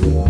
Bye.